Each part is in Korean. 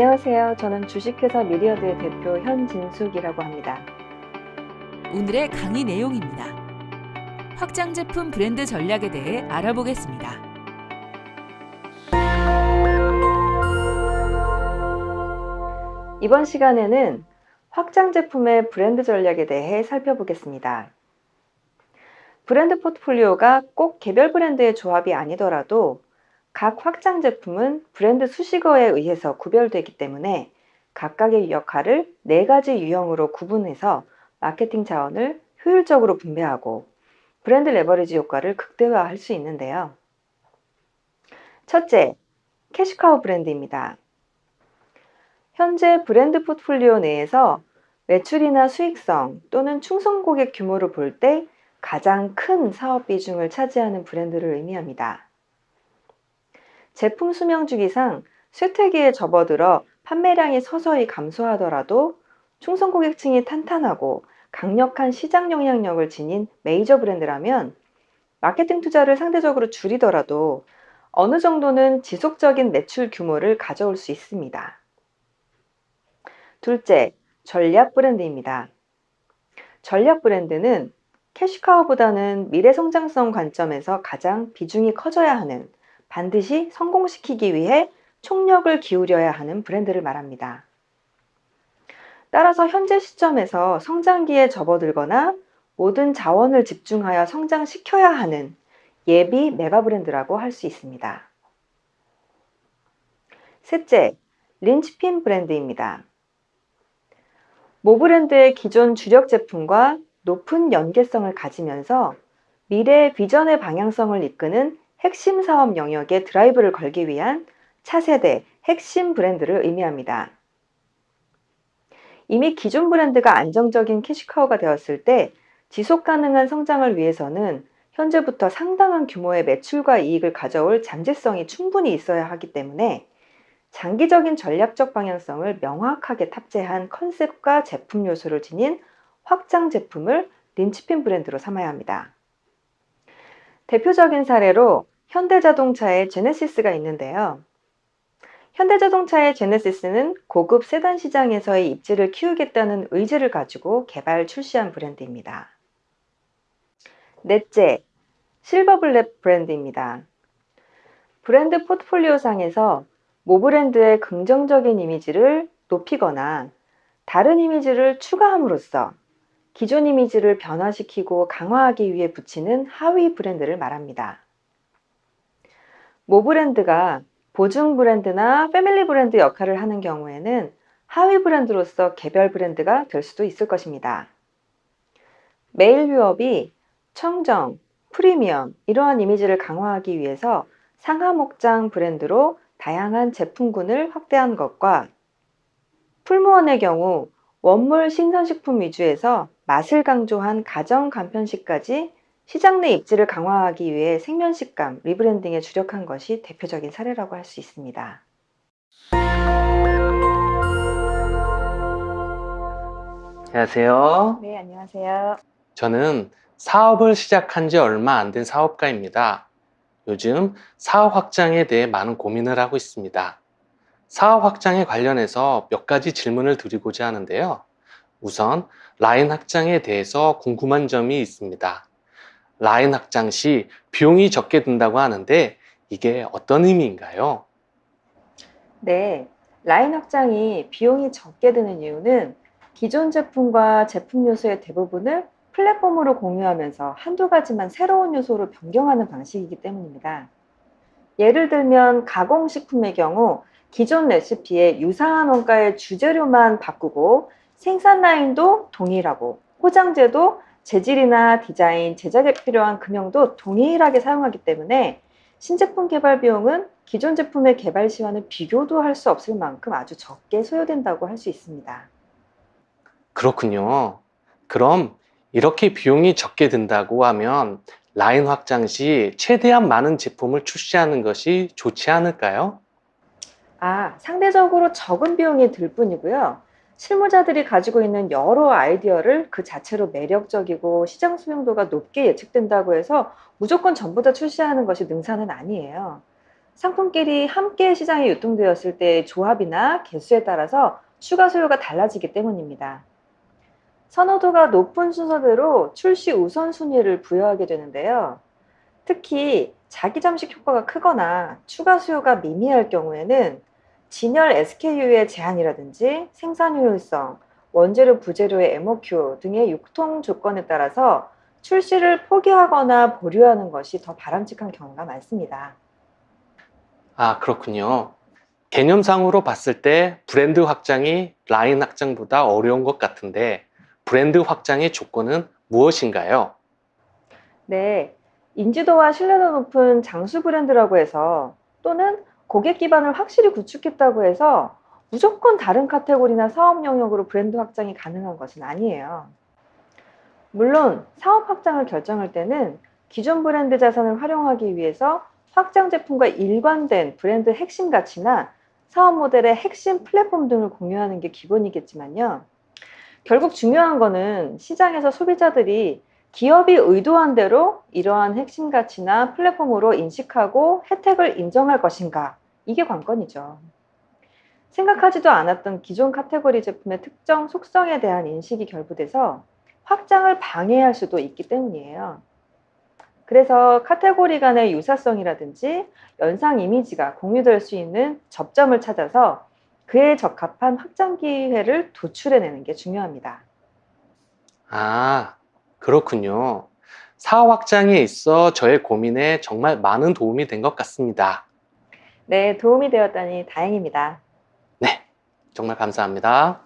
안녕하세요. 저는 주식회사 미리어드의 대표 현진숙이라고 합니다. 오늘의 강의 내용입니다. 확장 제품 브랜드 전략에 대해 알아보겠습니다. 이번 시간에는 확장 제품의 브랜드 전략에 대해 살펴보겠습니다. 브랜드 포트폴리오가 꼭 개별 브랜드의 조합이 아니더라도 각 확장 제품은 브랜드 수식어에 의해서 구별되기 때문에 각각의 역할을 네 가지 유형으로 구분해서 마케팅 자원을 효율적으로 분배하고 브랜드 레버리지 효과를 극대화할 수 있는데요. 첫째, 캐시카우 브랜드입니다. 현재 브랜드 포트폴리오 내에서 매출이나 수익성 또는 충성 고객 규모를 볼 때 가장 큰 사업 비중을 차지하는 브랜드를 의미합니다. 제품 수명 주기상 쇠퇴기에 접어들어 판매량이 서서히 감소하더라도 충성 고객층이 탄탄하고 강력한 시장 영향력을 지닌 메이저 브랜드라면 마케팅 투자를 상대적으로 줄이더라도 어느 정도는 지속적인 매출 규모를 가져올 수 있습니다. 둘째, 전략 브랜드입니다. 전략 브랜드는 캐시카우보다는 미래 성장성 관점에서 가장 비중이 커져야 하는 반드시 성공시키기 위해 총력을 기울여야 하는 브랜드를 말합니다. 따라서 현재 시점에서 성장기에 접어들거나 모든 자원을 집중하여 성장시켜야 하는 예비 메가 브랜드라고 할 수 있습니다. 셋째, 린치핀 브랜드입니다. 모 브랜드의 기존 주력 제품과 높은 연계성을 가지면서 미래의 비전의 방향성을 이끄는 핵심 사업 영역에 드라이브를 걸기 위한 차세대 핵심 브랜드를 의미합니다. 이미 기존 브랜드가 안정적인 캐시카우가 되었을 때 지속 가능한 성장을 위해서는 현재부터 상당한 규모의 매출과 이익을 가져올 잠재성이 충분히 있어야 하기 때문에 장기적인 전략적 방향성을 명확하게 탑재한 컨셉과 제품 요소를 지닌 확장 제품을 린치핀 브랜드로 삼아야 합니다. 대표적인 사례로 현대자동차의 제네시스가 있는데요. 현대자동차의 제네시스는 고급 세단 시장에서의 입지를 키우겠다는 의지를 가지고 개발 출시한 브랜드입니다. 넷째, 실버블랙 브랜드입니다. 브랜드 포트폴리오 상에서 모 브랜드의 긍정적인 이미지를 높이거나 다른 이미지를 추가함으로써 기존 이미지를 변화시키고 강화하기 위해 붙이는 하위 브랜드를 말합니다. 모 브랜드가 보증 브랜드나 패밀리 브랜드 역할을 하는 경우에는 하위 브랜드로서 개별 브랜드가 될 수도 있을 것입니다. 메일 유업이 청정, 프리미엄 이러한 이미지를 강화하기 위해서 상하 목장 브랜드로 다양한 제품군을 확대한 것과 풀무원의 경우 원물 신선식품 위주에서 맛을 강조한 가정 간편식까지 시장 내 입지를 강화하기 위해 생면식감 리브랜딩에 주력한 것이 대표적인 사례라고 할 수 있습니다. 안녕하세요. 네, 안녕하세요. 저는 사업을 시작한 지 얼마 안 된 사업가입니다. 요즘 사업 확장에 대해 많은 고민을 하고 있습니다. 사업 확장에 관련해서 몇 가지 질문을 드리고자 하는데요. 우선 라인 확장에 대해서 궁금한 점이 있습니다. 라인 확장 시 비용이 적게 든다고 하는데 이게 어떤 의미인가요? 네, 라인 확장이 비용이 적게 드는 이유는 기존 제품과 제품 요소의 대부분을 플랫폼으로 공유하면서 한두 가지만 새로운 요소로 변경하는 방식이기 때문입니다. 예를 들면 가공식품의 경우 기존 레시피에 유사한 원가의 주재료만 바꾸고 생산 라인도 동일하고 포장재도 재질이나 디자인, 제작에 필요한 금형도 동일하게 사용하기 때문에 신제품 개발 비용은 기존 제품의 개발 시와는 비교도 할 수 없을 만큼 아주 적게 소요된다고 할 수 있습니다. 그렇군요. 그럼 이렇게 비용이 적게 든다고 하면 라인 확장 시 최대한 많은 제품을 출시하는 것이 좋지 않을까요? 아, 상대적으로 적은 비용이 들 뿐이고요. 실무자들이 가지고 있는 여러 아이디어를 그 자체로 매력적이고 시장 수용도가 높게 예측된다고 해서 무조건 전부 다 출시하는 것이 능사는 아니에요. 상품끼리 함께 시장에 유통되었을 때의 조합이나 개수에 따라서 추가 수요가 달라지기 때문입니다. 선호도가 높은 순서대로 출시 우선순위를 부여하게 되는데요. 특히 자기 잠식 효과가 크거나 추가 수요가 미미할 경우에는 진열 SKU의 제한이라든지 생산 효율성, 원재료 부재료의 MOQ 등의 유통 조건에 따라서 출시를 포기하거나 보류하는 것이 더 바람직한 경우가 많습니다. 아, 그렇군요. 개념상으로 봤을 때 브랜드 확장이 라인 확장보다 어려운 것 같은데 브랜드 확장의 조건은 무엇인가요? 네, 인지도와 신뢰도 높은 장수 브랜드라고 해서 또는 고객 기반을 확실히 구축했다고 해서 무조건 다른 카테고리나 사업 영역으로 브랜드 확장이 가능한 것은 아니에요. 물론 사업 확장을 결정할 때는 기존 브랜드 자산을 활용하기 위해서 확장 제품과 일관된 브랜드 핵심 가치나 사업 모델의 핵심 플랫폼 등을 공유하는 게 기본이겠지만요. 결국 중요한 거는 시장에서 소비자들이 기업이 의도한 대로 이러한 핵심 가치나 플랫폼으로 인식하고 혜택을 인정할 것인가 이게 관건이죠. 생각하지도 않았던 기존 카테고리 제품의 특정 속성에 대한 인식이 결부돼서 확장을 방해할 수도 있기 때문이에요. 그래서 카테고리 간의 유사성이라든지 연상 이미지가 공유될 수 있는 접점을 찾아서 그에 적합한 확장 기회를 도출해내는 게 중요합니다. 아, 그렇군요. 사업 확장에 있어 저의 고민에 정말 많은 도움이 된 것 같습니다. 네, 도움이 되었다니 다행입니다. 네, 정말 감사합니다.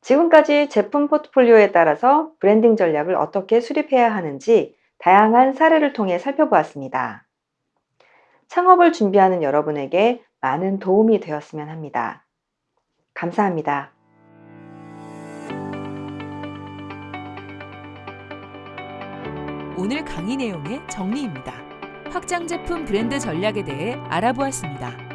지금까지 제품 포트폴리오에 따라서 브랜딩 전략을 어떻게 수립해야 하는지 다양한 사례를 통해 살펴보았습니다. 창업을 준비하는 여러분에게 많은 도움이 되었으면 합니다. 감사합니다. 오늘 강의 내용의 정리입니다. 확장 제품 브랜드 전략에 대해 알아보았습니다.